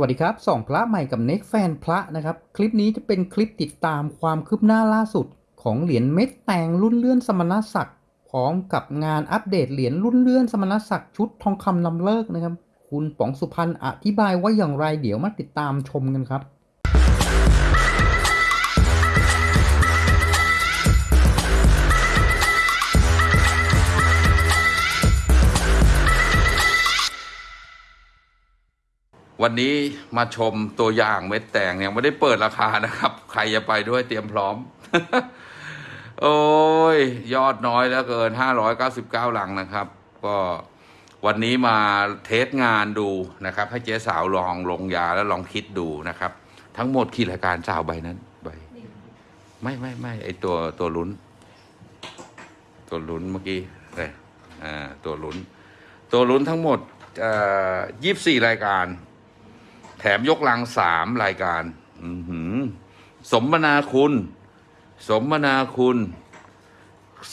วัสดีครับสองพระใหม่กับเน็กแฟนพระนะครับ คลิปนี้จะเป็นคลิปติดตามความคืบหน้าล่าสุด ของเหรียญเม็ดแตงรุ่นเลื่อนสมณศักดิ์พร้อมกับงานอัปเดตเหรียญรุ่นเลื่อนสมณศักดิ์ชุดทองคำลำเลิกนะครับ คุณป๋องสุพรรณอธิบายว่าอย่างไรเดี๋ยวมาติดตามชมกันครับ วันนี้มาชมตัวอย่างเม็ดแตงยังไม่ได้เปิดราคานะครับ ใครจะไปด้วยเตรียมพร้อม โอ้ย ยอดน้อยแล้วเกิน 599 หลังนะครับ ก็วันนี้มาเทสงานดูนะครับ ให้เจ๊สาวลองลงยาแล้วลองคิดดูนะครับ ทั้งหมดกี่รายการสาวใบนั้นใบไม่ไม่ไม่ไอตัวตัวลุ้น ตัวลุ้นเมื่อกี้เลยอ่าตัวลุ้น ตัวลุ้นทั้งหมดยี่สิบสี่รายการ แถมยกลังสามรายการ อืสมนาคุณ สมนาคุณ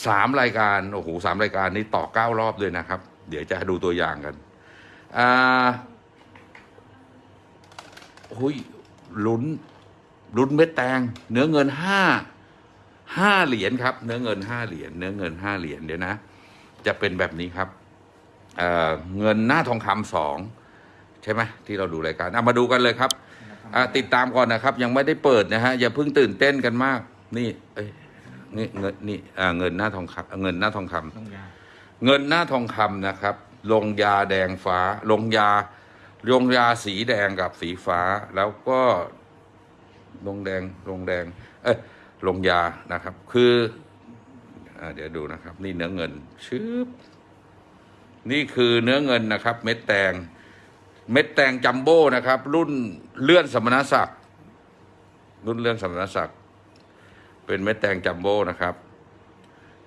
สามรายการโอ้โหสามรายการนี้ต่อเก้ารอบเลยนะครับ เดี๋ยวจะดูตัวอย่างกันอ่าหุยลุ้นลุ้นเม็ดแตง เนื้อเงินห้าห้าเหรียญครับ เนื้อเงินห้าเหรียญเนื้อเงินห้าเหรียญเดี๋ยวนะ จะเป็นแบบนี้ครับเเงินหน้าทองคำสอง ใช่ไหมที่เราดูรายการเอามาดูกันเลยครับอ่าติดตามก่อนนะครับ ยังไม่ได้เปิดนะฮะอย่าเพิ่งตื่นเต้นกันมาก นี่เอ้ยนี่เงินนี่อ่าเงินหน้าทองคำเงินหน้าทองคำเงินหน้าทองคำนะครับ ลงยาแดงฟ้า ลงยาลงยาสีแดงกับสีฟ้า แล้วก็ลงแดงลงแดง เอ้ยลงยานะครับ คืออ่าเดี๋ยวดูนะครับ นี่เนื้อเงินชืบนี่คือเนื้อเงินนะครับ เม็ดแตง เม็ดแตงจัมโบ้นะครับ รุ่นเลื่อนสมณศักดิ์รุ่นเลื่อนสมณศักดิ์เป็นเม็ดแตงจัมโบ้นะครับ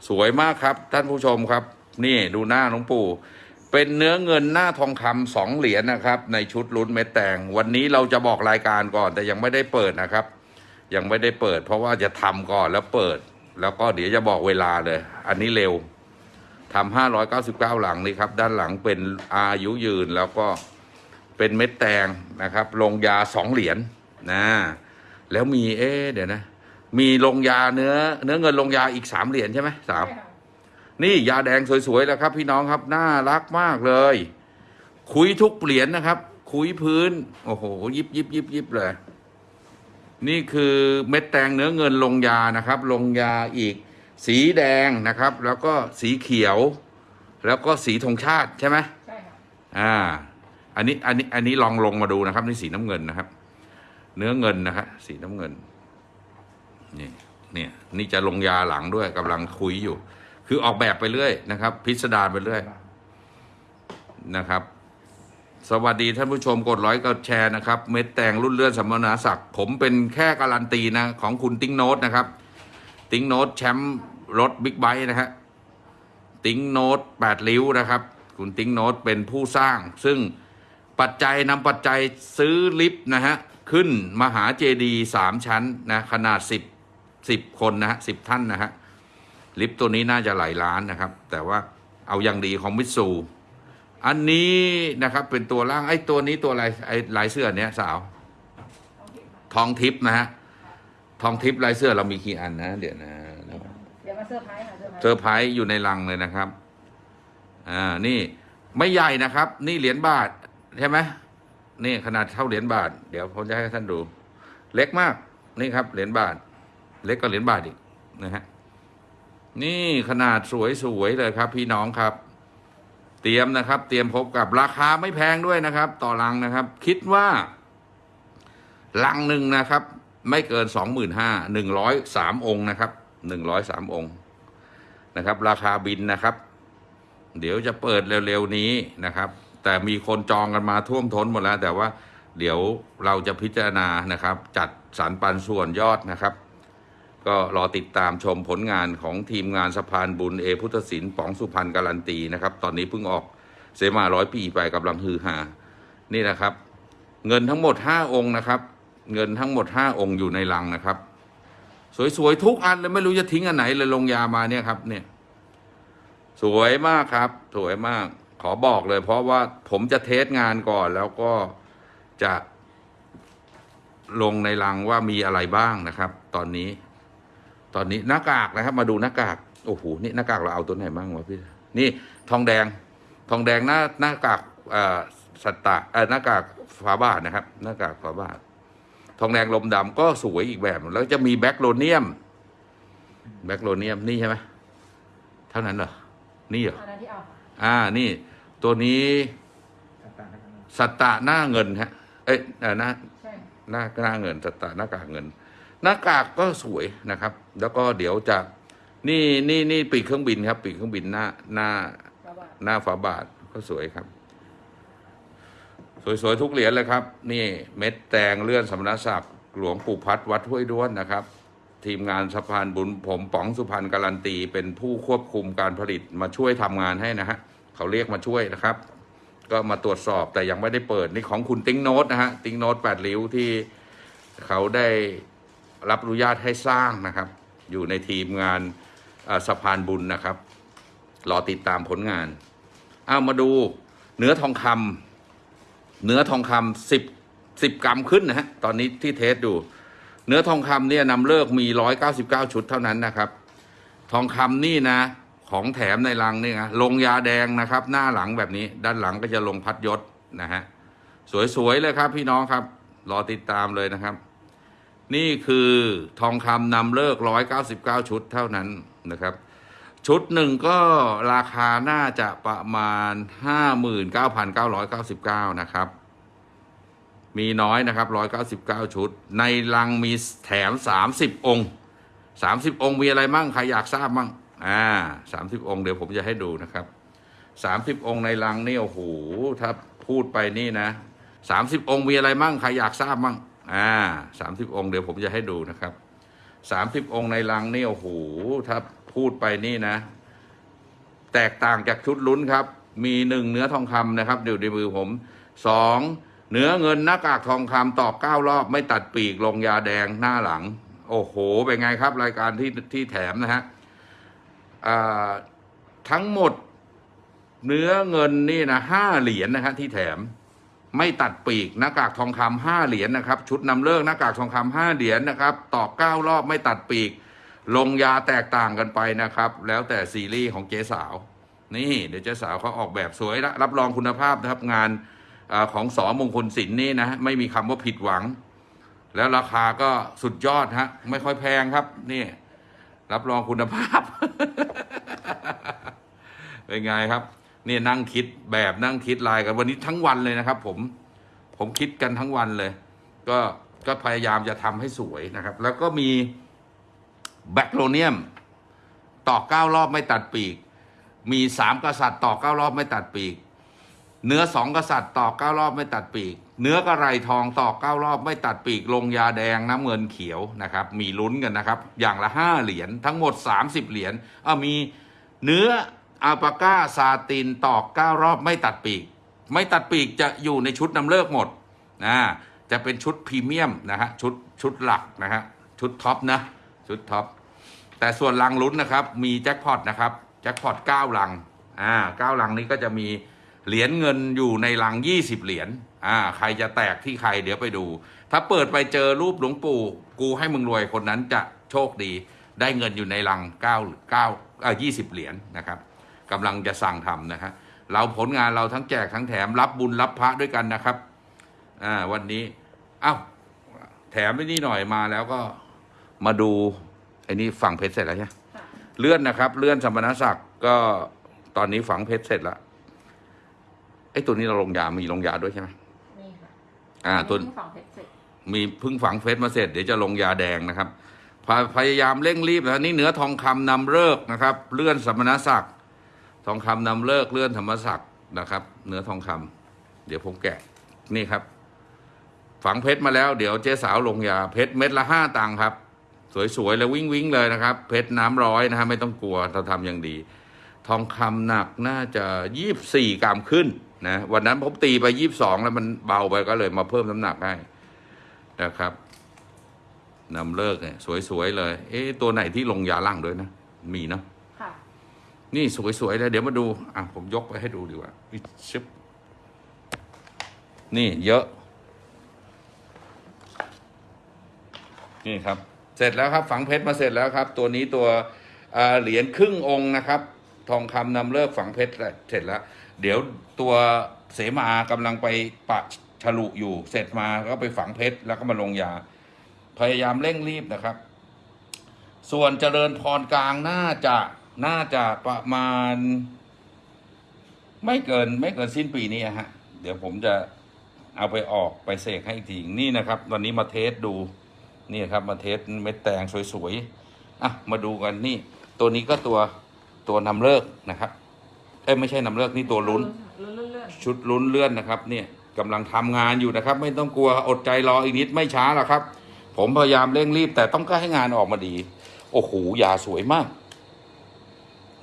สวยมากครับท่านผู้ชมครับ นี่ดูหน้าหลวงปู่ เป็นเนื้อเงินหน้าทองคำสองเหรียญนะครับ ในชุดลุ้นเม็ดแตงวันนี้เราจะบอกรายการก่อน แต่ยังไม่ได้เปิดนะครับ ยังไม่ได้เปิด เพราะว่าจะทำก่อนแล้วเปิด แล้วก็เดี๋ยวจะบอกเวลาเลย อันนี้เร็วทำห้าร้อยเก้าสิบเก้าหลังนี่ครับ ด้านหลังเป็นอายุยืนแล้วก็ เป็นเม็ดแตงนะครับ ลงยาสองเหรียญนะแล้วมีเอ๊ะเดี๋ยวนะ มีลงยาเนื้อ เนื้อเงินลงยาอีกสามเหรียญใช่ไหมสามนี่ยาแดงสวยๆแล้วครับ พี่น้องครับน่ารักมากเลย คุยทุกเหรียญนะครับ คุยพื้น โอ้โห ยิบยิบยิบยิบเลย นี่คือเม็ดแตงเนื้อเงินลงยานะครับ ลงยาอีก สีแดงนะครับ แล้วก็สีเขียว แล้วก็สีธงชาติใช่ไหมใช่ค่ะอ่า อันนี้อันนี้อันนี้ลองลงมาดูนะครับนี่สีน้ำเงินนะครับ เนื้อเงินนะครับสีน้ำเงินนี่เนี่ยนี่จะลงยาหลังด้วยกำลังคุยอยู่ คือออกแบบไปเรื่อยนะครับ พิสดารไปเรื่อยนะครับ สวัสดีท่านผู้ชมกดไลค์กดแชร์นะครับ เม็ดแตงรุ่นเลื่อนสัมมนาศักดิ์ผมเป็นแค่การันตีนะ ของคุณติ้งโนตนะครับ ติ้งโนตแชมป์รถบิ๊กไบค์นะฮะติ้งโนตแปดริ้วนะครับ คุณติ้งโนตเป็นผู้สร้างซึ่ง ปัจจัยนำปัจจัยซื้อลิฟต์นะฮะ ขึ้นมหาเจดีย์สามชั้นนะขนาดสิบสิบคนนะฮะสิบท่านนะฮะ ลิฟต์ตัวนี้น่าจะหลายล้านนะครับ แต่ว่าเอาอย่างดีของมิตซูอันนี้นะครับเป็นตัวล่างไอ้ตัวนี้ตัวอะไรไอ้ลายเสื้อเนี้ยสาว ทองทิพย์นะฮะทองทิพย์ลายเสื้อเรามีกี่อันนะเดี๋ยวนะเดี๋ยวมาเซอร์ไพรส์ค่ะเส์เซอร์ไพรส์อยู่ในลังเลยนะครับอ่านี่ไม่ใหญ่นะครับ นี่เหรียญบาท ใช่ไหมนี่ขนาดเท่าเหรียญบาท เดี๋ยวผมจะให้ท่านดู เล็กมาก นี่ครับ เหรียญบาท เล็กกว่าเหรียญบาทอีกนะฮะนี่ขนาดสวยๆเลยครับ พี่น้องครับ เตรียมนะครับ เตรียมพบกับราคาไม่แพงด้วยนะครับ ต่อลังนะครับ คิดว่า ลังหนึ่งนะครับ ไม่เกินสองหมื่นห้าหนึ่งร้อยสามองค์นะครับหนึ่งร้อยสามองค์นะครับ ราคาบินนะครับ เดี๋ยวจะเปิดเร็วๆนี้นะครับ แต่มีคนจองกันมาท่วมท้นหมดแล้ว แต่ว่าเดี๋ยวเราจะพิจารณานะครับ จัดสรรปันส่วนยอดนะครับ ก็รอติดตามชมผลงานของทีมงานสะพานบุญเอพุทธศิลป์ป๋องสุพรรณการันตีนะครับ ตอนนี้เพิ่งออกเสมาร้อยปีไปกำลังฮือฮานี่นะครับ เงินทั้งหมดห้าองค์นะครับ เงินทั้งหมดห้าองค์อยู่ในลังนะครับ สวยๆทุกอันเลยไม่รู้จะทิ้งอันไหนเลยลงยามาเนี่ยครับเนี่ยสวยมากครับ สวยมาก ขอบอกเลย เพราะว่าผมจะเทสงานก่อน แล้วก็จะลงในรังว่ามีอะไรบ้างนะครับ ตอนนี้ ตอนนี้หน้ากากนะครับ มาดูหน้ากากโอ้โหนี่หน้ากากเราเอาตัวไหนบ้างวะพี่นี่ทองแดง ทองแดงหน้าหน้ากากเอ่อสัตตะเอ่อหน้ากากฝาบาทนะครับ หน้ากากฝาบาท ทองแดงลมดำก็สวยอีกแบบแล้วจะมีแบ็กโลเนียม แบ็กโลเนียมนี่ใช่ไหมเท่านั้นเหรอนี่เหรออันนั้นที่เอาค่ะอ่านี่ ตัวนี้สัตตะหน้าเงินฮะ เอ้ยเอ่อหน้าใช่หน้าหน้าเงินสัตตะหน้ากากเงิน หน้ากากก็สวยนะครับ แล้วก็เดี๋ยวจะนี่นี่นี่ปีกเครื่องบินครับ ปีกเครื่องบินหน้าหน้าแล้วว่าหน้าฝาบาทก็สวยครับ สวยๆทุกเหรียญเลยครับ นี่เม็ดแตงเลื่อนสมณศักดิ์หลวงปู่พัดวัดห้วยด้วนนะครับ ทีมงานสะพานบุญผมป๋องสุพรรณการันตีเป็นผู้ควบคุมการผลิตมาช่วยทำงานให้นะฮะ เขาเรียกมาช่วยนะครับ ก็มาตรวจสอบแต่ยังไม่ได้เปิดนี่ของคุณติ้งโนตนะฮะติ้งโนตแปดริ้วที่เขาได้รับอนุญาตให้สร้างนะครับ อยู่ในทีมงานสะพานบุญนะครับ รอติดตามผลงานเอามาดูเนื้อทองคำเนื้อทองคำสิบสิบกรัมขึ้นนะฮะตอนนี้ที่เทสดู เนื้อทองคำเนี่ยนำเลิกมีร้อยเก้าสิบเก้าชุดเท่านั้นนะครับ ทองคำนี่นะ ของแถมในรังนี่นะลงยาแดงนะครับ หน้าหลังแบบนี้ ด้านหลังก็จะลงพัดยศนะฮะสวยๆเลยครับ พี่น้องครับ รอติดตามเลยนะครับ นี่คือทองคำนำเลิกร้อยเก้าสิบเก้าชุดเท่านั้นนะครับ ชุดหนึ่งก็ราคาน่าจะประมาณห้าหมื่นเก้าพันเก้าร้อยเก้าสิบเก้านะครับ มีน้อยนะครับร้อยเก้าสิบเก้าชุด ในลังมีแถมสามสิบองค์สามสิบองค์มีอะไรมั่งใครอยากทราบมั่ง อ่าสามสิบองค์เดี๋ยวผมจะให้ดูนะครับสามสิบองค์ในลังนี่โอ้โหถ้าพูดไปนี่นะสามสิบองค์มีอะไรมั่งใครอยากทราบมั่งอ่าสามสิบองค์เดี๋ยวผมจะให้ดูนะครับสามสิบองค์ในลังนี่โอ้โหถ้าพูดไปนี่นะ แตกต่างจากชุดลุ้นครับ มีหนึ่งเนื้อทองคำนะครับอยู่ในมือผมสองเนื้อเงินหน้ากากทองคำตอกเก้ารอบ ไม่ตัดปีกลงยาแดงหน้าหลัง โอ้โห เป็นไงครับรายการที่ที่แถมนะฮะ ทั้งหมดเนื้อเงินนี่นะห้าเหรียญนะฮะที่แถมไม่ตัดปีกหน้ากากทองคำห้าเหรียญนะครับ ชุดนำเลิกหน้ากากทองคำห้าเหรียญนะครับ ตอกเก้ารอบไม่ตัดปีก ลงยาแตกต่างกันไปนะครับ แล้วแต่ซีรีส์ของเจ๊สาว นี่เดี๋ยวเจ๊สาวเขาออกแบบสวยละรับรองคุณภาพนะครับงานอของสอมงคลศิลป์นี่นะไม่มีคำว่าผิดหวัง แล้วราคาก็สุดยอดฮะไม่ค่อยแพงครับนี่ รับรองคุณภาพ เป็นไงครับ นี่นั่งคิดแบบนั่งคิดลายกันวันนี้ทั้งวันเลยนะครับ ผม ผมคิดกันทั้งวันเลย ก็ก็พยายามจะทำให้สวยนะครับ แล้วก็มีแบคโลเนียมต่อเก้ารอบไม่ตัดปีก มีสามกษัตริย์ต่อเก้ารอบไม่ตัดปีก เนื้อสองกษัตริย์ต่อเก้ารอบไม่ตัดปีก เนื้อกระไรทองต่อเก้ารอบไม่ตัดปีกลงยาแดงน้ำเงินเขียวนะครับ มีลุ้นกันนะครับ อย่างละห้าเหรียญทั้งหมดสามสิบเหรียญเอามีเนื้ออาปาก้าซาตินต่อเก้ารอบไม่ตัดปีก ไม่ตัดปีกจะอยู่ในชุดนำเลิกหมดนะจะเป็นชุดพรีเมียมนะฮะชุดชุดหลักนะฮะชุดท็อปนะชุดท็อปแต่ส่วนลังลุ้นนะครับ มีแจ็คพอตนะครับแจ็คพอตเก้าลังอ่าเก้าลังนี้ก็จะมีเหรียญเงินอยู่ในลังยี่สิบเหรียญ อ่าใครจะแตกที่ใครเดี๋ยวไปดู ถ้าเปิดไปเจอรูปหลวงปู่กูให้มึงรวยคนนั้นจะโชคดี ได้เงินอยู่ในลังเก้าเก้าเอ่อยี่สิบเหรียญนะครับกำลังจะสั่งทำนะฮะเราผลงานเราทั้งแจกทั้งแถมรับบุญรับพระด้วยกันนะครับอ่าวันนี้เอ้าแถมไปนี่หน่อยมาแล้วก็มาดูไอ้นี่ฝังเพชรเสร็จแล้วใช่ไหมค่ะเลื่อนนะครับ เลื่อนสมณศักดิ์ก็ตอนนี้ฝังเพชรเสร็จแล้วไอ้ตัวนี้เราลงยามีลงยาด้วยใช่ไหมนี่ค่ะ อ่าตัวนี้ฝั่งเพชรเสร็จมีเพึ่งฝังเพชรมาเสร็จเดี๋ยวจะลงยาแดงนะครับพาพยายามเร่งรีบนะนี่เนื้อทองคำนำเลิกนะครับ เลื่อนสมณศักดิ์ทองคำนำเลิกเลื่อนธรรมศักดิ์นะครับ เนื้อทองคำเดี๋ยวผมแกะนี่ครับ ฝังเพชรมาแล้วเดี๋ยวเจ๊สาวลงยาเพชรเม็ดละห้าตังค์ครับ สวยๆเลยวิ่งวิ่งๆเลยนะครับ เพชรน้ำร้อยนะฮะไม่ต้องกลัวเราทำอย่างดี ทองคำหนักน่าจะยี่บสี่กรัมขึ้น นะวันนั้นผมตีไปยี่บสองแล้วมันเบาไปก็เลยมาเพิ่มน้ำหนักให้นะครับนำเลิกเนี่ยสวยๆเลย เอ๊ะตัวไหนที่ลงยาล่างด้วยนะ มีเนาะค่ะนี่สวยๆเลยเดี๋ยวมาดู อะผมยกไปให้ดูดีกว่าอิชึบนี่เยอะ นี่ครับ เสร็จแล้วครับ ฝังเพชรมาเสร็จแล้วครับ ตัวนี้ตัวเอ่อเหรียญครึ่งองค์นะครับ ทองคำนำเลิกฝังเพชรเสร็จแล้ว เดี๋ยวตัวเสมากำลังไปปะฉลุอยู่ เสร็จมาก็ไปฝังเพชรแล้วก็มาลงยา พยายามเร่งรีบนะครับ ส่วนเจริญพรกลางน่าจะน่าจะประมาณ ไม่เกินไม่เกินสิ้นปีนี้ฮะ เดี๋ยวผมจะเอาไปออกไปเสกให้อีกทีนี่นะครับ วันนี้มาเทสดูนี่ครับมาเทสเม็ดแตงสวยๆอะมาดูกันนี่ ตัวนี้ก็ตัวตัวนำเลิกนะครับ อ้ยไม่ใช่นำเลิกนี่ตัวลุ้นลุ้นเลื่อนชุดลุ้นเลื่อนนะครับ เนี่ยกำลังทำงานอยู่นะครับ ไม่ต้องกลัวอดใจรออีกนิดไม่ช้าหรอกครับ ผมพยายามเร่งรีบ แต่ต้องการให้งานออกมาดี โอ้โหยาสวยมาก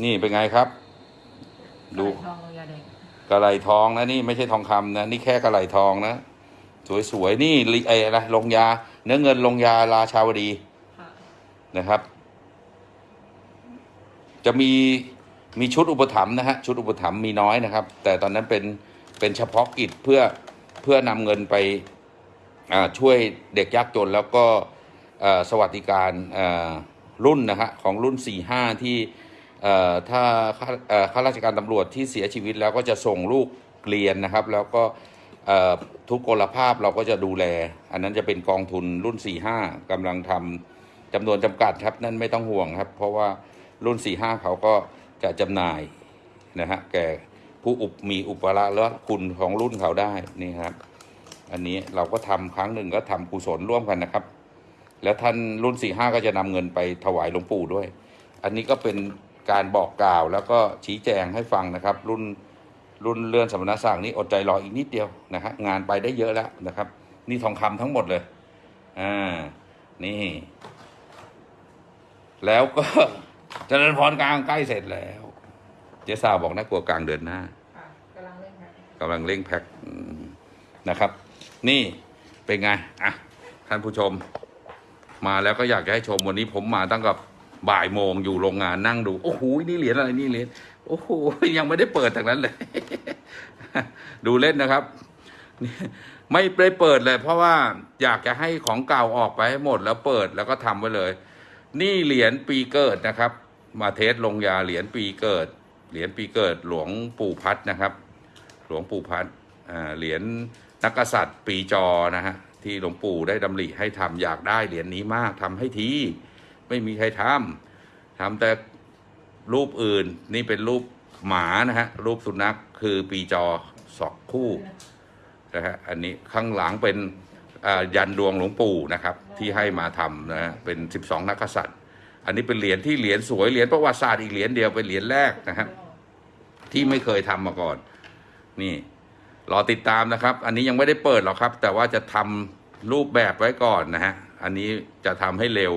นี่เป็นไงครับๆดู ทองลงยาแดงกระไหลทองนะนี่ไม่ใช่ทองคำนะ นี่แค่กระไหลทองนะ สวยๆนี่ลิไออะไรลงยา เนื้อเงินลงยาราชาวดีค่ะนะครับ จะมี มีชุดอุปถัมภ์นะฮะชุดอุปถัมภ์มีน้อยนะครับ แต่ตอนนั้นเป็นเป็นเฉพาะกิจเพื่อเพื่อนำเงินไปช่วยเด็กยากจนแล้วก็สวัสดิการรุ่นนะฮะของรุ่น 4-5 ที่เอ่อถ้าข้าข้าราชการตำรวจที่เสียชีวิตแล้วก็จะส่งลูกเรียนนะครับ แล้วก็ทุกกลภาพเราก็จะดูแล อันนั้นจะเป็นกองทุนรุ่น 4-5กำลังทำจำนวนจำกัดครับนั่นไม่ต้องห่วงครับ เพราะว่ารุ่น 4 5 เขาก็ จะจำหน่ายนะฮะแก่ผู้อุปมีอุปราและคุณของรุ่นเขาได้นี่ครับ อันนี้เราก็ทำครั้งหนึ่งก็ทำกุศลร่วมกันนะครับ แล้วท่านรุ่น4 5ก็จะนำเงินไปถวายหลวงปู่ด้วย อันนี้ก็เป็นการบอกกล่าวแล้วก็ชี้แจงให้ฟังนะครับ รุ่นรุ่นเลื่อนสมณศักดิ์นี่อดใจรออีกนิดเดียวนะฮะงานไปได้เยอะแล้วนะครับ นี่ทองคำทั้งหมดเลยอ่านี่ แล้วก็ เจริญพรกลางใกล้เสร็จแล้ว เจ๊สาวบอกน่ากลัวกลางเดือนหน้าค่ะกำลังเล่นค่ะกำลังเร่งแพ็คอืมนะครับ นี่เป็นไงอะท่านผู้ชม มาแล้วก็อยากจะให้ชมวันนี้ผมมาตั้งกับบ่ายโมงอยู่โรงงานนั่งดู โอ้โหนี่เหรียญอะไรนี่เหรียญโอ้โหยังไม่ได้เปิดจากนั้นเลย ดูเล่นนะครับนี่ไม่ได้เปิดเลย เพราะว่าอยากจะให้ของเก่าออกไปให้หมดแล้วเปิดแล้วก็ทำไว้เลย นี่เหรียญปีเกิดนะครับ มาเทสลงยาเหรียญปีเกิด เหรียญปีเกิดหลวงปู่พัดนะครับ หลวงปู่พัดเหรียญนักกษัตริย์ปีจอนะฮะที่หลวงปู่ได้ดำริให้ทำอยากได้เหรียญนี้มากทำให้ทีไม่มีใครทำทำแต่รูปอื่นนี่เป็นรูปหมานะฮะรูปสุนัขคือปีจอสองคู่นะฮะอันนี้ข้างหลังเป็น ยันดวงหลวงปู่นะครับที่ให้มาทำนะเป็น 12 นักกษัตริย์ อันนี้เป็นเหรียญที่เหรียญสวยเหรียญประวัติศาสตร์อีกเหรียญเดียวเป็นเหรียญแรกนะครับที่ไม่เคยทำมาก่อน นี่รอติดตามนะครับ อันนี้ยังไม่ได้เปิดหรอกครับ แต่ว่าจะทำรูปแบบไว้ก่อนนะฮะอันนี้จะทำให้เร็ว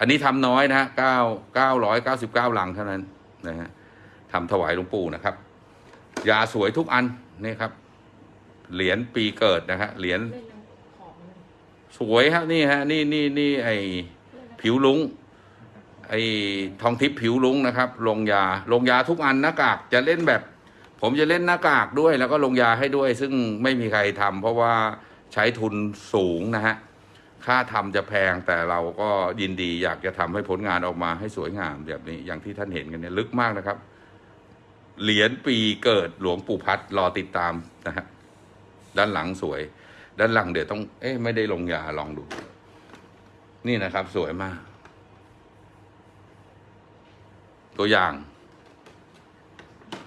อันนี้ทำน้อยนะฮะเก้าเก้าร้อยเก้าสิบเก้าลังเท่านั้นนะฮะทำถวายหลวงปู่นะครับยาสวยทุกอันนี่ครับเหรียญปีเกิดนะฮะเหรียญ สวยครับนี่ฮะนี่นี่นี่ไอผิวลุงไอทองทิพย์ผิวลุงนะครับลงยาลงยาทุกอันหน้ากากจะเล่นแบบ ผมจะเล่นหน้ากากด้วย แล้วก็ลงยาให้ด้วย ซึ่งไม่มีใครทำเพราะว่าใช้ทุนสูงนะฮะค่าทำจะแพงแต่เราก็ยินดีอยากจะทำให้ผลงานออกมาให้สวยงามแบบนี้อย่างที่ท่านเห็นกันเนี่ยลึกมากนะครับ เหรียญปีเกิดหลวงปู่พัดรอติดตามนะฮะด้านหลังสวย ด้านหลังเดี๋ยวต้อง เอ๊ะไม่ได้ลงยาลองดู นี่นะครับ สวยมาก ตัวอย่าง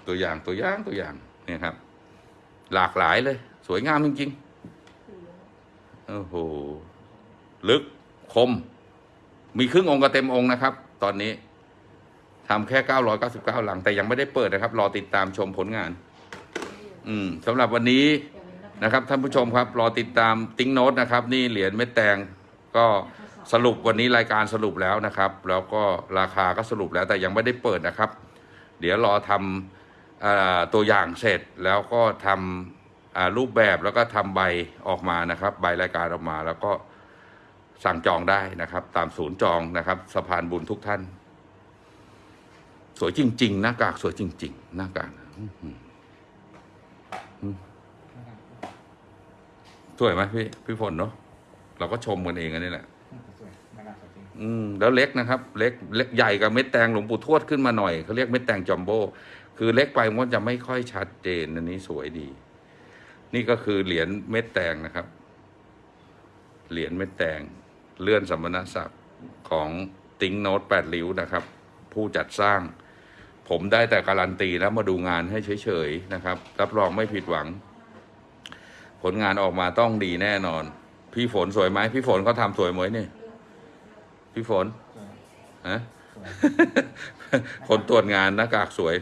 ตัวอย่างตัวอย่างตัวอย่างเนี่ยครับ หลากหลายเลย สวยงามจริงๆโอ้โหลึกคม มีครึ่งองค์กับเต็มองค์นะครับ ตอนนี้ทำแค่ 999 หลัง แต่ยังไม่ได้เปิดนะครับ รอติดตามชมผลงาน อืมสำหรับวันนี้ นะครับท่านผู้ชมครับรอติดตามติ้งโน้ตนะครับ นี่เหรียญเม็ดแตงก็สรุปวันนี้รายการสรุปแล้วนะครับ แล้วก็ราคาก็สรุปแล้วแต่ยังไม่ได้เปิดนะครับ เดี๋ยวรอทำอตัวอย่างเสร็จแล้วก็ทำรูปแบบแล้วก็ทำใบออกมานะครับ ใบรายการออกมาแล้วก็สั่งจองได้นะครับ ตามศูนย์จองนะครับสะพานบุญทุกท่าน สวยจริง ๆ หน้ากากสวยจริง ๆ หน้ากากอื้อหือ สวยไหมพี่พี่ฝนเนาะเราก็ชมกันเองอันนี้แหละ สวยใบอืมแล้วเล็กนะครับ เล็กเล็กใหญ่กับเม็ดแตงหลวงปู่ทวดขึ้นมาหน่อยเขาเรียกเม็ดแตงจัมโบ้คือเล็กไปมันจะไม่ค่อยชัดเจนอันนี้สวยดี นี่ก็คือเหรียญเม็ดแตงนะครับ เหรียญเม็ดแตงเลื่อนสมณศักดิ์ของติงโนตแปดริ้วนะครับ ผู้จัดสร้าง ผมได้แต่การันตีแล้วมาดูงานให้เฉยๆนะครับ รับรองไม่ผิดหวัง ผลงานออกมาต้องดีแน่นอน พี่ฝนสวยไหมพี่ฝนเขาทำสวยไหมเนี่ยพี่ฝนฮะคนตรวจงานหน้ากากสวย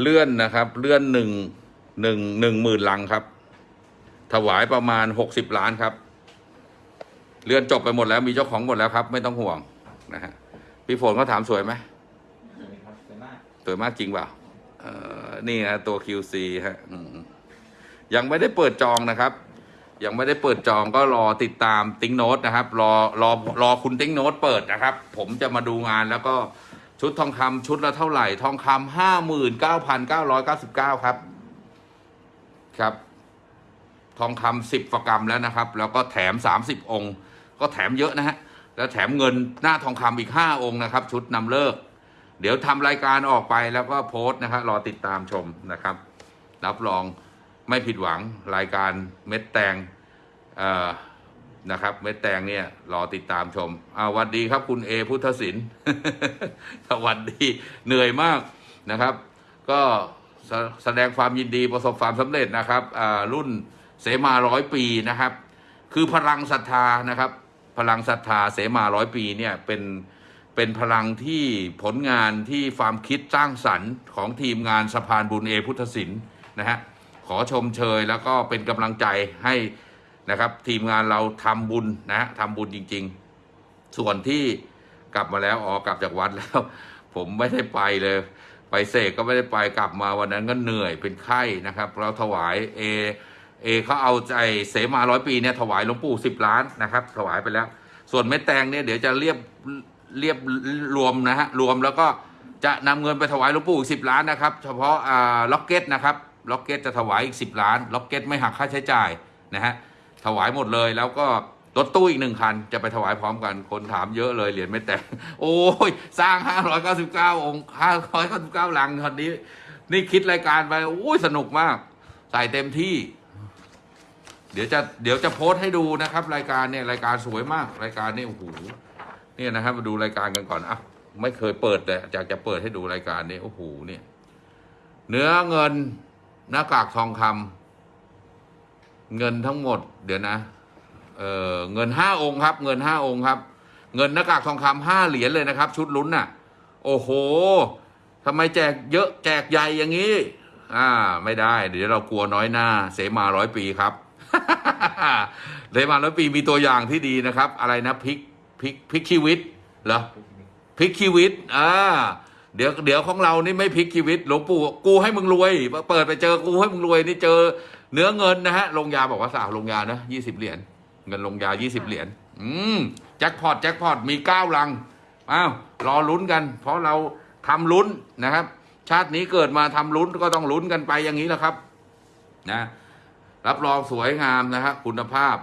เลื่อนนะครับ เลื่อนหนึ่งหนึ่งหนึ่งหมื่นลังครับ ถวายประมาณหกสิบล้านครับ เลื่อนจบไปหมดแล้วมีเจ้าของหมดแล้วครับ ไม่ต้องห่วงนะฮะพี่ฝนเขาถามสวยไหมสวยครับสวยมากสวยมากจริงเปล่าเออนี่นะตัว QC ฮะอืม ยังไม่ได้เปิดจองนะครับ ยังไม่ได้เปิดจองก็รอติดตามติ้งโน้ตนะครับ รอรอรอคุณติ้งโน้ตเปิดนะครับ ผมจะมาดูงานแล้วก็ชุดทองคำชุดละเท่าไหร่ ทองคำห้าหมื่นเก้าพันเก้าร้อยเก้าสิบเก้าครับ ครับ ทองคำสิบกรัมแล้วนะครับ แล้วก็แถมสามสิบองค์ ก็แถมเยอะนะฮะ แล้วแถมเงินหน้าทองคำอีกห้าองค์นะครับ ชุดนำเลิก เดี๋ยวทำรายการออกไปแล้วก็โพสต์นะครับรอติดตามชมนะครับ รับรอง ไม่ผิดหวังรายการเม็ดแตงนะครับ เม็ดแตงเนี่ยรอติดตามชมอาวันดีครับคุณเอพุทธศิลป์สวัสดีเหนื่อยมากนะครับ ก็แสแสดงความยินดีประสบความสำเร็จนะครับรุ่นเสมาร้อยปีนะครับ คือพลังศรัทธานะครับ พลังศรัทธาเสมาร้อยปีเนี่ยเป็นเป็นพลังที่ผลงานที่ความคิดสร้างสรรค์ของทีมงานสะพานบุญเอพุทธศิลป์นะฮะ ขอชมเชยแล้วก็เป็นกำลังใจให้นะครับทีมงานเราทำบุญนะทำบุญจริง ๆ ส่วนที่กลับมาแล้วอ๋อกลับจากวัดแล้ว ผมไม่ได้ไปเลย ไปเสกก็ไม่ได้ไปกลับมาวันนั้นก็เหนื่อยเป็นไข้นะครับ เราถวายเอเอเขาเอาใจเสมาร้อยปีเนี่ยถวายหลวงปู่สิบล้านนะครับ ถวายไปแล้ว ส่วนเม็ดแตงเนี่ยเดี๋ยวจะเรียบเรียบรวมนะฮะรวมแล้วก็จะนำเงินไปถวายหลวงปู่สิบล้านนะครับ เฉพาะอ่าล็อกเก็ตนะครับ ล็อกเก็ตจะถวายอีกสิบล้าน ล็อกเก็ตไม่หักค่าใช้จ่ายนะฮะถวายหมดเลยแล้วก็รถตู้อีกหนึ่งคัน จะไปถวายพร้อมกันคนถามเยอะเลยเหรียญเม็ดแตงโอ้ย สร้างห้าร้อยเก้าสิบเก้าองค์ห้าร้อยเก้าสิบเก้าลังคันนี้ นี่คิดรายการไปโอ้ยสนุกมาก ใส่เต็มที่ เดี๋ยวจะเดี๋ยวจะโพสต์ให้ดูนะครับ รายการเนี่ยรายการสวยมาก รายการนี่โอ้โหเนี่ยนะครับมาดูรายการกันก่อนอะไม่เคยเปิดเลยอยากจะเปิดให้ดูรายการนี้โอ้โหเนี่ย เนื้อเงิน หน้ากากทองคำเงินทั้งหมด เดี๋ยวนะ เออเงินห้าองค์ครับ เงินห้าองค์ครับ เงินหน้ากากทองคำห้าเหรียญเลยนะครับ ชุดลุ้นน่ะ โอ้โหทำไมแจกเยอะแจกใหญ่อย่างนี้ อ่า ไม่ได้ เดี๋ยวเรากลัวน้อยหน้า เสมาร้อยปีครับเสมาร้อยปีมีตัวอย่างที่ดีนะครับ อะไรนะพริกพริกพริกชีวิตเหรอพริกชีวิตอ่า เดี๋ยวเดี๋ยวของเรานี่ไม่พริกชีวิตหลวงปู่กูให้มึงรวย เปิดไปเจอกูให้มึงรวยนี่เจอเนื้อเงินนะฮะลงยาบอกว่าสาวลงยานะยี่สิบเหรียญเงินลงยายี่สิบเหรียญอืมแจ็คพอตแจ็คพอตมีเก้าลังอ้าวรอลุ้นกัน เพราะเราทำลุ้นนะครับ ชาตินี้เกิดมาทำลุ้นก็ต้องลุ้นกันไปอย่างนี้แหละครับ นะ รับรองสวยงามนะครับคุณภาพ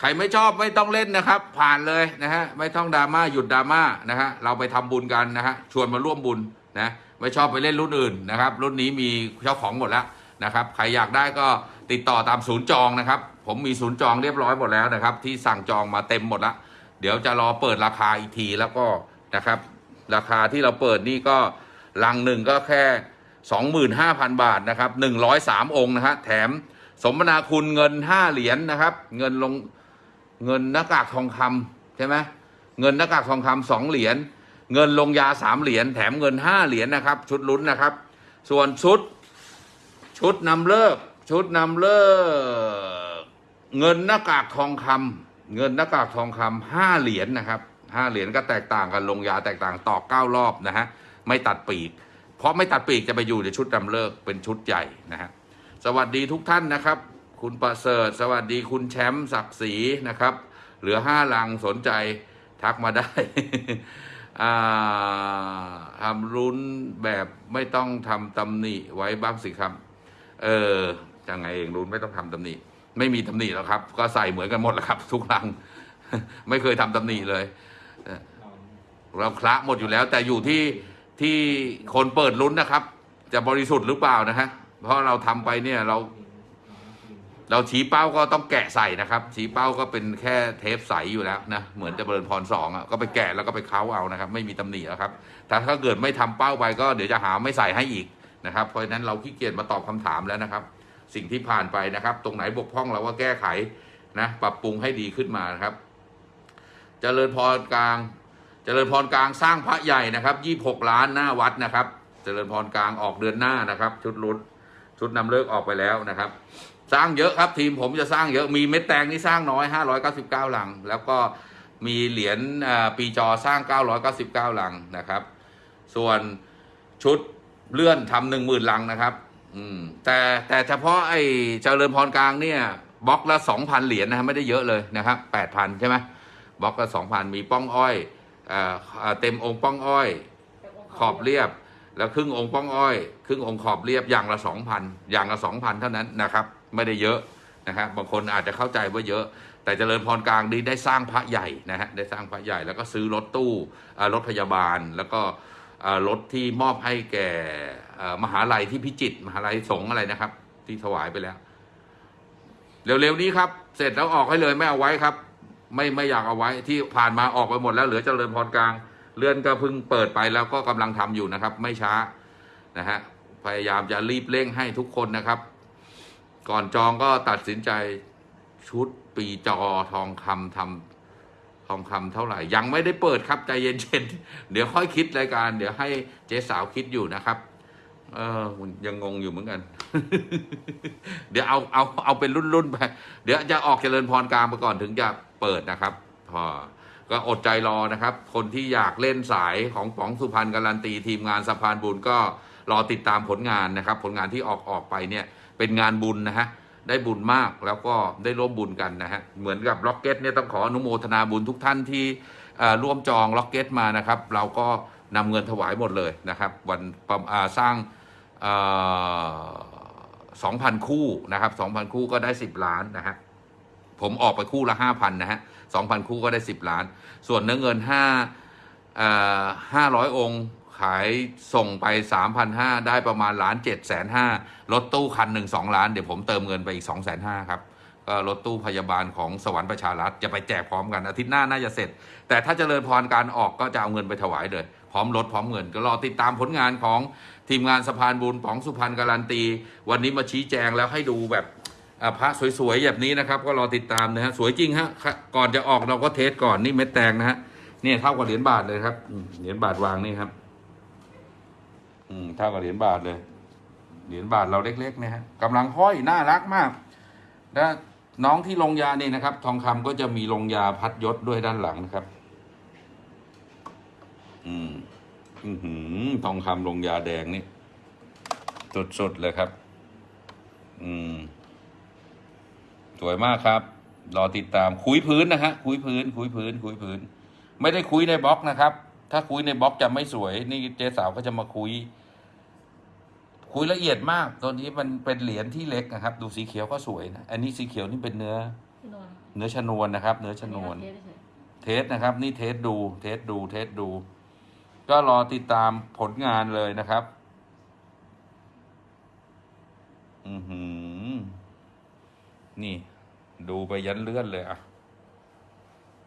ใครไม่ชอบไม่ต้องเล่นนะครับ ผ่านเลยนะฮะไม่ต้องดราม่าหยุดดราม่านะฮะเราไปทำบุญกันนะฮะชวนมาร่วมบุญนะไม่ชอบไปเล่นรุ่นอื่นนะครับรุ่นนี้มีเจ้าของหมดแล้วนะครับใครอยากได้ก็ติดต่อตามศูนย์จองนะครับ ผมมีศูนย์จองเรียบร้อยหมดแล้วนะครับ ที่สั่งจองมาเต็มหมดแล้วเดี๋ยวจะรอเปิดราคาอีกทีแล้วก็นะครับ ราคาที่เราเปิดนี่ก็ลังหนึ่งก็แค่ 25,000 บาทนะครับ103 องค์นะฮะแถมสมนาคุณเงิน 5 เหรียญนะครับ เงินลง เงินหน้ากากทองคำใช่ไหมเงินหน้ากากทองคำสองเหรียญเงินลงยาสามเหรียญแถมเงินห้าเหรียญนะครับ ชุดลุ้นนะครับ ส่วนชุด ชุดนำเลิก ชุดนำเลิก เงินหน้ากากทองคำเงินหน้ากากทองคำห้าเหรียญนะครับห้าเหรียญก็แตกต่างกันลงยาแตกต่างต่อเก้ารอบนะฮะไม่ตัดปีก เพราะไม่ตัดปีกจะไปอยู่ในชุดนำเลิกเป็นชุดใหญ่นะฮะสวัสดีทุกท่านนะครับ คุณประเสริฐ สวัสดีคุณแชมป์ศักดิ์ศรีนะครับ เหลือห้าลังสนใจทักมาได้ทำรุ้นแบบไม่ต้องทำตำหนิไว้บ้างสิครับ เออยังไงเองรุ้นไม่ต้องทำตำหนิไม่มีตำหนิแล้วครับ ก็ใส่เหมือนกันหมดแล้วครับ ทุกลัง ไม่เคยทำตำหนิเลยเราเราคละหมดอยู่แล้ว แต่อยู่ที่ที่คนเปิดลุ้นนะครับ จะบริสุทธิ์หรือเปล่านะฮะเพราะเราทำไปเนี่ยเรา เราชี้เป้าก็ต้องแกะใส่นะครับ ชี้เป้าก็เป็นแค่เทปใสอยู่แล้วนะ เหมือนจะเบิร์นพรสองอะก็ไปแกะแล้วก็ไปเค้าเอานะครับ ไม่มีตำหนิแล้วครับแต่ถ้าเกิดไม่ทำเป้าไปก็เดี๋ยวจะหาไม่ใส่ให้อีกนะครับ เพราะฉะนั้นเราขี้เกียจมาตอบคำถามแล้วนะครับ สิ่งที่ผ่านไปนะครับ ตรงไหนบกพร่องเราก็แก้ไขนะ ปรับปรุงให้ดีขึ้นมานะครับเจริญพรกลางเจริญพรกลางสร้างพระใหญ่นะครับยี่หกล้านหน้าวัดนะครับเจริญพรกลางออกเดือนหน้านะครับ ชุดรุดชุดนำเลิกออกไปแล้วนะครับ สร้างเยอะครับทีมผมจะสร้างเยอะมีเม็ดแตงนี่สร้างน้อย 599 หลัง แล้วก็มีเหรียญปีจอสร้าง 999 หลังนะครับ ส่วนชุดเลื่อนทำหนึ่งหมื่นลังนะครับ อืม แต่แต่เฉพาะไอ้เจริญพรกลางเนี่ยบล็อกละสองพันเหรียญนะฮะไม่ได้เยอะเลยนะครับแปดพันใช่ไหมบล็อกละสองพันมีป้องอ้อยเออเอ่อเต็มองค์ป้องอ้อย ขอบเรียบ แล้วครึ่งองค์ป้องอ้อย ครึ่งองค์ขอบเรียบอย่างละสองพันอย่างละสองพันเท่านั้นนะครับ ไม่ได้เยอะนะครับบางคนอาจจะเข้าใจว่าเยอะ แต่เจริญพรกลางนี้ได้สร้างพระใหญ่นะฮะได้สร้างพระใหญ่แล้วก็ซื้อรถตู้รถพยาบาลแล้วก็รถที่มอบให้แก่มหาลัยที่พิจิตรมหาลัยสงอะไรนะครับ ที่ถวายไปแล้ว เร็วๆนี้ครับ เสร็จแล้วออกให้เลยไม่เอาไว้ครับ ไม่ไม่อยากเอาไว้ที่ผ่านมาออกไปหมดแล้วเหลือเจริญพรกลางเลื่อนก็เพิ่งเปิดไปแล้วก็กำลังทำอยู่นะครับ ไม่ช้านะฮะพยายามจะรีบเร่งให้ทุกคนนะครับ ก่อนจองก็ตัดสินใจชุดปีจอทองคำทำทองคำเท่าไหร่ ยังไม่ได้เปิดครับใจเย็นๆเดี๋ยวค่อยคิดรายการ เดี๋ยวให้เจ๊สาวคิดอยู่นะครับ เออยังงงอยู่เหมือนกัน เดี๋ยวเอาเอาเอาเป็นรุ่นๆไป เดี๋ยวจะออกเจริญพรกลางไปก่อนถึงจะเปิดนะครับ พอก็อดใจรอนะครับ คนที่อยากเล่นสายของป๋องสุพรรณการันตีทีมงานสะพานบุญก็รอติดตามผลงานนะครับ ผลงานที่ออกออกไปเนี่ย เป็นงานบุญนะฮะได้บุญมากแล้วก็ได้ร่วมบุญกันนะฮะเหมือนกับล็อกเก็ตเนี่ยต้องขออนุโมทนาบุญทุกท่านที่ร่วมจองล็อกเก็ตมานะครับ เราก็นำเงินถวายหมดเลยนะครับวันสร้างสองพันคู่นะครับสองพันคู่ก็ได้สิบล้านนะฮะผมออกไปคู่ละห้าพันนะฮะสองพันคู่ก็ได้สิบล้าน ส่วนเนื้อเงินห้าห้าร้อยองค์ ขายส่งไปสามพันห้าได้ประมาณล้านเจ็ดแสนห้ารถตู้คันหนึ่งสองล้าน เดี๋ยวผมเติมเงินไปอีกสองแสนห้าครับก็รถตู้พยาบาลของสวรรค์ประชารัฐจะไปแจกพร้อมกันอาทิตย์หน้าน่าจะเสร็จ แต่ถ้าเจริญพรการออกก็จะเอาเงินไปถวายเลยพร้อมรถพร้อมเงิน ก็รอติดตามผลงานของทีมงานสะพานบุญป๋องสุพรรณการันตี วันนี้มาชี้แจงแล้วให้ดูแบบพระสวยๆแบบนี้นะครับ ก็รอติดตามนะฮะสวยจริงฮะก่อนจะออกเราก็เทสก่อนนี่เม็ดแตงนะฮะเนี่ยเท่ากับเหรียญบาทเลยครับเหรียญบาทวางนี่ครับ อืมเท่ากับเหรียญบาทเลย เหรียญบาทเราเล็กๆนะฮะกำลังห้อยน่ารักมากแล้วน้องที่ลงยาเนี่ยนะครับ ทองคำก็จะมีลงยาพัดยศด้วยด้านหลังนะครับ อืมอือหือทองคำลงยาแดงนี่สดๆเลยครับ อืม สวยมากครับ รอติดตามคุยพื้นนะฮะคุยพื้น คุยพื้น คุยพื้น ไม่ได้คุยในบล็อกนะครับ ถ้าคุยในบล็อกจะไม่สวย นี่เจ๊สาวก็จะมาคุย คุยละเอียดมาก ตัวนี้มันเป็นเหรียญที่เล็กนะครับ ดูสีเขียวก็สวยนะอันนี้สีเขียวนี่เป็นเนื้อ เนื้อชนวนนะครับ เนื้อชนวน test เฉย test นะครับ นี่ test ดู test ดู test ดู ก็รอติดตามผลงานเลยนะครับ อือหือ นี่ ดูไปยันเลื่อนเลยอะ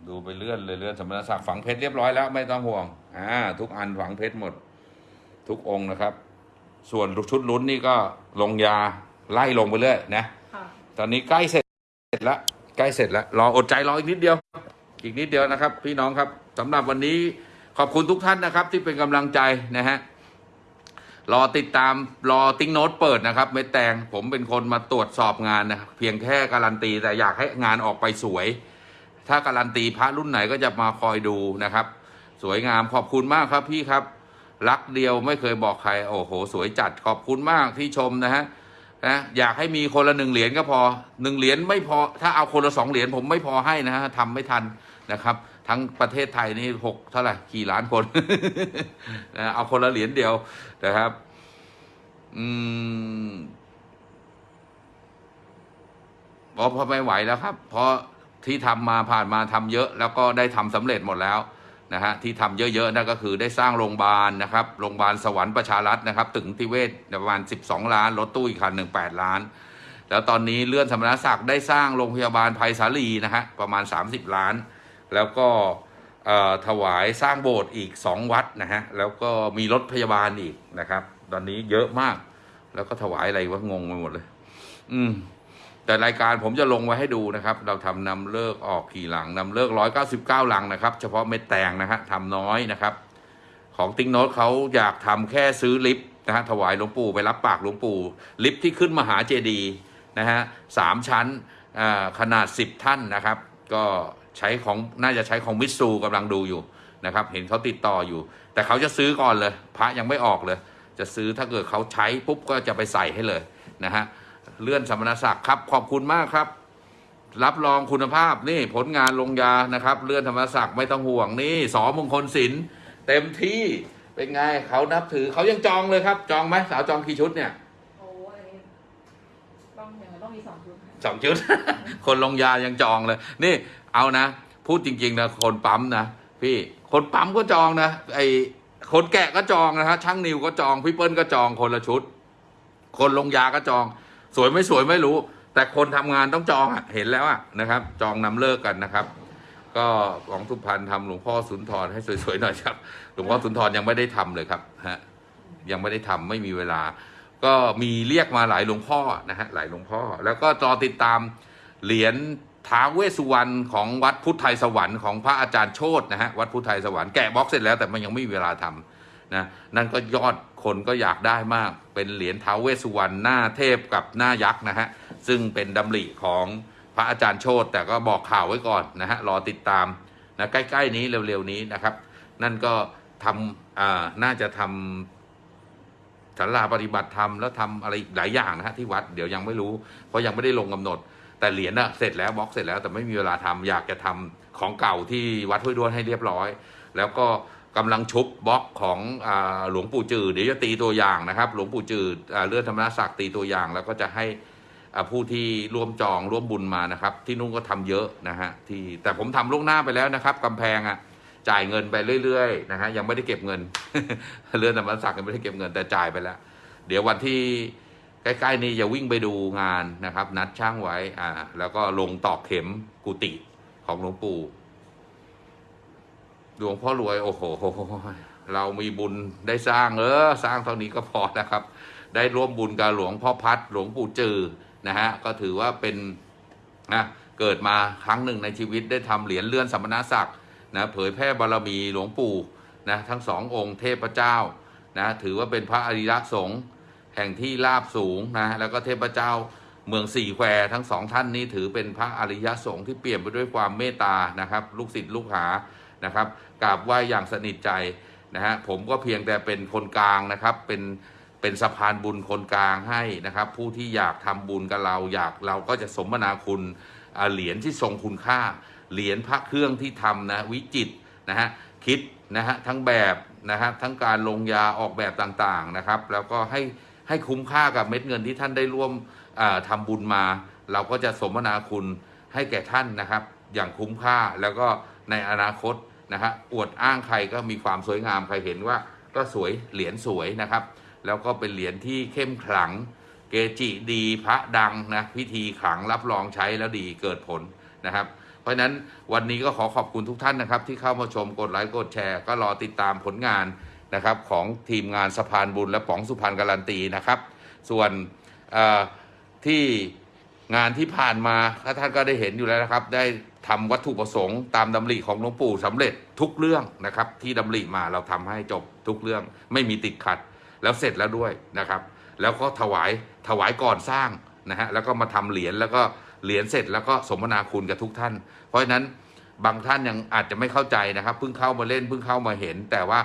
ดูไปเลื่อนเลยเลื่อนสมณศักดิ์ฝังเพชรเรียบร้อยแล้วไม่ต้องห่วง อ่า ทุกอันฝังเพชรหมด ทุกองค์นะครับ ส่วนชุดลุ้นนี่ก็ลงยาไล่ลงไปเรื่อยนะค่ะตอนนี้ใกล้เสร็จแล้วใกล้เสร็จแล้วรออดใจรออีกนิดเดียว อีกนิดเดียวนะครับ พี่น้องครับสำหรับวันนี้ขอบคุณทุกท่านนะครับ ที่เป็นกำลังใจนะฮะรอติดตามรอติ้งโน้ตเปิดนะครับเม็ดแตงผมเป็นคนมาตรวจสอบงานนะครับเพียงแค่การันตีแต่อยากให้งานออกไปสวย ถ้าการันตีพระรุ่นไหนก็จะมาคอยดูนะครับ สวยงามขอบคุณมากครับพี่ครับ รักเดียวไม่เคยบอกใคร โอ้โห สวยจัดขอบคุณมากที่ชมนะฮะนะอยากให้มีคนละหนึ่งเหรียญก็พอหนึ่งเหรียญไม่พอ ถ้าเอาคนละสองเหรียญผมไม่พอให้นะฮะทำไม่ทันนะครับ ทั้งประเทศไทยนี่หกเท่าไหร่กี่ล้านคนนะเอาคนละเหรียญเดียวนะครับ อืมพอพอไม่ไหวแล้วครับ เพราะที่ทำมาผ่านมาทำเยอะ แล้วก็ได้ทำสำเร็จหมดแล้ว นะฮะที่ทำเยอะๆนั่นก็คือได้สร้างโรงพยาบาลนะครับโรงพยาบาลสวรรค์ประชารัฐนะครับ ตึงทิเวศประมาณ 12 ล้านรถตู้อีกคันหนึ่ง8ล้าน แล้วตอนนี้เลื่อนสมณศักดิ์ได้สร้างโรงพยาบาลภัยสาลีนะฮะประมาณ 30 ล้าน แล้วก็ถวายสร้างโบสถ์อีก 2 วัดนะฮะแล้วก็มีรถพยาบาลอีกนะครับ ตอนนี้เยอะมาก แล้วก็ถวายอะไรวะงงไปหมดเลย อืม แต่รายการผมจะลงไว้ให้ดูนะครับ เราทำนำเลิกออกกี่หลังนำเลิกร้อยเก้าสิบเก้าหลังนะครับ เฉพาะเม็ดแตงนะฮะทำน้อยนะครับ ของติ๊งโน้ตเขาอยากทำแค่ซื้อลิฟต์นะฮะถวายหลวงปู่ไปรับปากหลวงปู่ ลิฟต์ที่ขึ้นมหาเจดีย์นะฮะสามชั้นขนาดสิบท่านนะครับ ก็ใช้ของน่าจะใช้ของมิตซูกำลังดูอยู่นะครับเห็นเขาติดต่ออยู่ แต่เขาจะซื้อก่อนเลย พระยังไม่ออกเลย จะซื้อถ้าเกิดเขาใช้ปุ๊บก็จะไปใส่ให้เลยนะฮะ เลื่อนสมณศักดิ์ครับ ขอบคุณมากครับ รับรองคุณภาพนี่ผลงานลงยานะครับ เลื่อนธรรมศักดิ์ไม่ต้องห่วงนี่สอมงคลศิลป์เต็มที่เป็นไงเขานับถือเขายังจองเลยครับ จองไหมสาวจองกี่ชุดเนี่ยโอ้อันนี้ต้องอย่างนั้นต้องมีสองชุดค่ะสองชุด คนลงยายังจองเลย นี่เอานะ พูดจริงๆนะคนปั๊มนะพี่คนปั๊มก็จองนะไอคนแกะก็จองนะฮะช่างนิวก็จองพี่เปิ้ลก็จองคนละชุด คนลงยาก็จอง สวยไม่สวยไม่รู้ แต่คนทำงานต้องจองอะเห็นแล้วอะนะครับ จองนำเลิกกันนะครับ ก็ของสุพรรณทำหลวงพ่อสุนทรให้สวยๆหน่อยครับ หลวงพ่อสุนทรยังไม่ได้ทำเลยครับฮะยังไม่ได้ทำไม่มีเวลา ก็มีเรียกมาหลายหลวงพ่อนะฮะหลายหลวงพ่อ แล้วก็รอติดตามเหรียญท้าเวสุวรรณของวัดพุทธไทยสวรรค์ของพระอาจารย์โชตนะฮะวัดพุทธไทยสวรรค์แกะบล็อกเสร็จแล้วแต่มันยังไม่มีเวลาทำ นะนั่นก็ยอดคนก็อยากได้มาก เป็นเหรียญท้าวเวสสุวรรณหน้าเทพกับหน้ายักษ์นะฮะซึ่งเป็นดำริของพระอาจารย์โชตแต่ก็บอกข่าวไว้ก่อนนะฮะรอติดตามนะใกล้ๆนี้เร็วๆนี้นะครับ นั่นก็ทำอ่าน่าจะทำศาลาปฏิบัติธรรมแล้วทำอะไรหลายอย่างนะฮะที่วัดเดี๋ยวยังไม่รู้ เพราะยังไม่ได้ลงกำหนด แต่เหรียญน่ะเสร็จแล้วบล็อกเสร็จแล้วแต่ไม่มีเวลาทำอยากจะทำของเก่าที่วัดห้วยด้วนให้เรียบร้อย แล้วก็ กำลังชุบบล็อกของอหลวงปู่จืดเดี๋ยวจะตีตัวอย่างนะครับ หลวงปู่จืดอ่าเลื่อนธรรมศักดิ์ตีตัวอย่าง แล้วก็จะให้ผู้ที่ร่วมจองร่วมบุญมานะครับ ที่นุ่งก็ทำเยอะนะฮะที่แต่ผมทำล่วงหน้าไปแล้วนะครับกำแพงอะจ่ายเงินไปเรื่อยๆนะฮะยังไม่ได้เก็บเงินเลื่อนธรรมศักดิ์ยังไม่ได้เก็บเงินแต่จ่ายไปแล้ว เดี๋ยววันที่ใกล้ๆนี้จะวิ่งไปดูงานนะครับ นัดช่างไว้อ่าแล้วก็ลงตอกเข็มกุฏิของหลวงปู่ หลวงพ่อรวยโอ้โห เรามีบุญได้สร้างเออสร้างเท่านี้ก็พอนะครับ ได้ร่วมบุญกับหลวงพ่อพัดหลวงปู่จือนะฮะก็ถือว่าเป็นนะเกิดมาครั้งหนึ่งในชีวิตได้ทำเหรียญเลื่อนสัมณศักดิ์นะเผยแพร่บารมีหลวงปู่นะทั้งสององค์เทพเจ้านะถือว่าเป็นพระอริยสงฆ์แห่งที่ราบสูงนะแล้วก็เทพเจ้าเมืองสี่แควทั้งสองท่านนี้ถือเป็นพระอริยสงฆ์ที่เปี่ยมไปด้วยความเมตตานะครับ ลูกศิษย์ลูกหา นะครับกราบไหว้อย่างสนิทใจนะฮะผมก็เพียงแต่เป็นคนกลางนะครับเป็นเป็นสะพานบุญคนกลางให้นะครับ ผู้ที่อยากทำบุญกับเราอยากเราก็จะสมนาคุณเหรียญที่ทรงคุณค่า เหรียญพระเครื่องที่ทำนะวิจิตนะฮะคิดนะฮะทั้งแบบนะฮะทั้งการลงยาออกแบบต่างๆนะครับ แล้วก็ให้ให้คุ้มค่ากับเม็ดเงินที่ท่านได้ร่วมอ่าทำบุญมา เราก็จะสมนาคุณให้แก่ท่านนะครับ อย่างคุ้มค่าแล้วก็ในอนาคต นะฮะอวดอ้างใครก็มีความสวยงามใครเห็นว่าก็สวยเหรียญสวยนะครับ แล้วก็เป็นเหรียญที่เข้มขลัง เกจิดีพระดังนะพิธีขลังรับรองใช้แล้วดีเกิดผลนะครับ เพราะฉะนั้นวันนี้ก็ขอขอบคุณทุกท่านนะครับ ที่เข้ามาชมกดไลค์กดแชร์ ก็รอติดตามผลงานนะครับของทีมงานสะพานบุญและป๋องสุพรรณการันตีนะครับ ส่วนที่งานที่ผ่านมาถ้าท่านก็ได้เห็นอยู่แล้วนะครับได้ ทำวัตถุประสงค์ตามดำริของหลวงปู่สำเร็จทุกเรื่องนะครับ ที่ดำริมาเราทำให้จบทุกเรื่อง ไม่มีติดขัด แล้วเสร็จแล้วด้วยนะครับ แล้วก็ถวายถวายก่อนสร้างนะฮะแล้วก็มาทำเหรียญแล้วก็เหรียญเสร็จแล้วก็สมนาคุณกับทุกท่าน เพราะฉะนั้นบางท่านยังอาจจะไม่เข้าใจนะครับเพิ่งเข้ามาเล่นเพิ่งเข้ามาเห็น แต่ว่า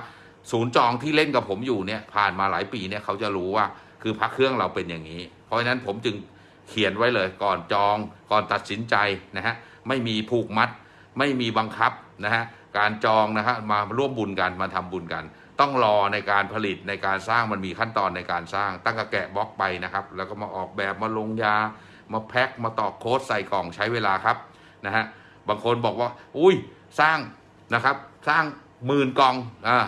ศูนย์จองที่เล่นกับผมอยู่เนี่ยผ่านมาหลายปีเนี่ยเขาจะรู้ว่าคือพระเครื่องเราเป็นอย่างนี้ เพราะฉะนั้นผมจึงเขียนไว้เลยก่อนจองก่อนตัดสินใจนะฮะ ไม่มีผูกมัด ไม่มีบังคับนะฮะการจองนะฮะมาร่วมบุญกันมาทำบุญกัน ต้องรอในการผลิตในการสร้างมันมีขั้นตอนในการสร้าง ตั้งกระแกะบล็อกไปนะครับ แล้วก็มาออกแบบมาลงยา มาแพ็คมาตอกโค้ดใส่กล่องใช้เวลาครับนะฮะบางคนบอกว่า อุ้ยสร้างนะครับ สร้างหมื่นกล่องอ่า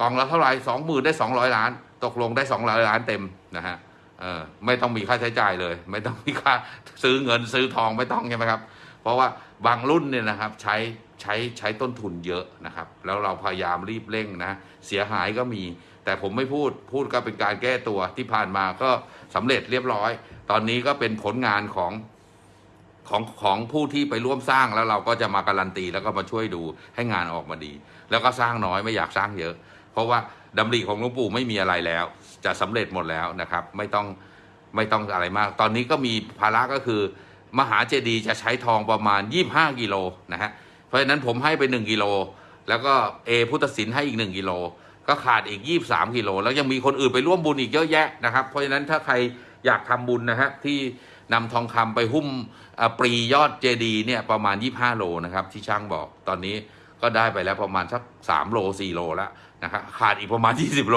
กล่องละเท่าไหร่สองหมื่นได้สองร้อยล้าน ตกลงได้สองร้อยล้านเต็มนะฮะเออไม่ต้องมีค่าใช้จ่ายเลย ไม่ต้องมีค่าซื้อเงินซื้อทองไม่ต้องใช่ไหมครับ เพราะว่าบางรุ่นเนี่ยนะครับใช้ใช้ใช้ต้นทุนเยอะนะครับ แล้วเราพยายามรีบเร่งนะ เสียหายก็มี แต่ผมไม่พูดพูดก็เป็นการแก้ตัวที่ผ่านมาก็สำเร็จเรียบร้อย ตอนนี้ก็เป็นผลงานของของของผู้ที่ไปร่วมสร้างแล้วเราก็จะมาการันตีแล้วก็มาช่วยดูให้งานออกมาดี แล้วก็สร้างน้อยไม่อยากสร้างเยอะ เพราะว่าดำริของหลวงปู่ไม่มีอะไรแล้ว จะสำเร็จหมดแล้วนะครับ ไม่ต้องไม่ต้องอะไรมาก ตอนนี้ก็มีภาระก็คือ มหาเจดีย์จะใช้ทองประมาณ 25 กิโลนะฮะเพราะฉะนั้นผมให้ไป 1 กิโล แล้วก็เอพุทธศิลป์ให้อีก 1 กิโล ก็ขาดอีก 23 กิโล แล้วยังมีคนอื่นไปร่วมบุญอีกเยอะแยะนะครับ เพราะฉะนั้นถ้าใครอยากทำบุญนะฮะที่นำทองคำไปหุ้มปรียอดเจดีย์เนี่ยประมาณ 25 โลนะครับที่ช่างบอกตอนนี้ก็ได้ไปแล้วประมาณสัก3โล 4 โลแล้วนะครับขาดอีกประมาณ 20 โล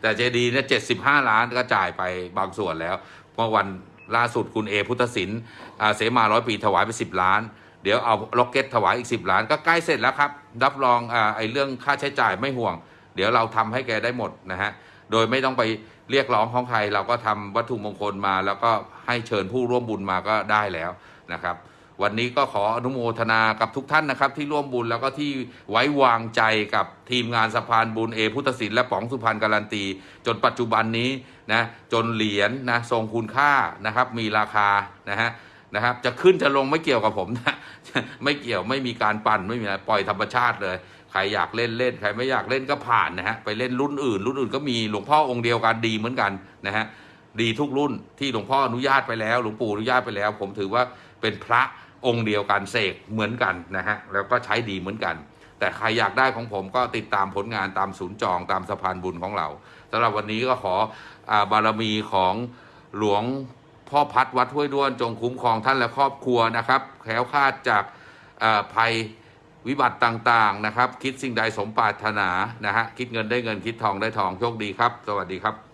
แต่เจดีย์เนี่ย75 ล้านก็จ่ายไปบางส่วนแล้ว เมื่อวัน ล่าสุดคุณเอพุทธศิลป์เสมาร้อยปีถวายไป 10 ล้าน เดี๋ยวเอาล็อกเก็ตถวายอีก 10 ล้าน ก็ใกล้เสร็จแล้วครับ รับรองไอ้เรื่องค่าใช้จ่ายไม่ห่วง เดี๋ยวเราทำให้แกได้หมดนะฮะ โดยไม่ต้องไปเรียกร้องของใคร เราก็ทำวัตถุมงคลมา แล้วก็ให้เชิญผู้ร่วมบุญมาก็ได้แล้วนะครับ วันนี้ก็ขออนุโมทนากับทุกท่านนะครับ ที่ร่วมบุญแล้วก็ที่ไว้วางใจกับทีมงานสะพานบุญเอพุทธศิลป์และป๋องสุพรรณการันตี จนปัจจุบันนี้นะจนเหรียญนะทรงคุณค่านะครับ มีราคานะฮะนะครับ จะขึ้นจะลงไม่เกี่ยวกับผมนะไม่เกี่ยวไม่มีการปั่นไม่มีอะไรปล่อยธรรมชาติเลยใครอยากเล่นเล่นใครไม่อยากเล่นก็ผ่านนะฮะไปเล่นรุ่นอื่น รุ่นอื่นก็มีหลวงพ่อองค์เดียวกันดีเหมือนกันนะฮะดีทุกรุ่นที่หลวงพ่ออนุญาตไปแล้ว หลวงปู่อนุญาตไปแล้ว ผมถือว่าเป็นพระ องค์เดียวกันเสกเหมือนกันนะฮะแล้วก็ใช้ดีเหมือนกัน แต่ใครอยากได้ของผมก็ติดตามผลงานตามศูนย์จองตามสะพานบุญของเราสำหรับวันนี้ก็ขออาบารมีของหลวงพ่อพัดวัดห้วยด้วนจงคุ้มครองท่านและครอบครัวนะครับแคล้วคลาดจากาภัยวิบัติต่างๆนะครับ คิดสิ่งใดสมปรารถนานะฮะคิดเงินได้เงินคิดทองได้ทองโชคดีครับ สวัสดีครับ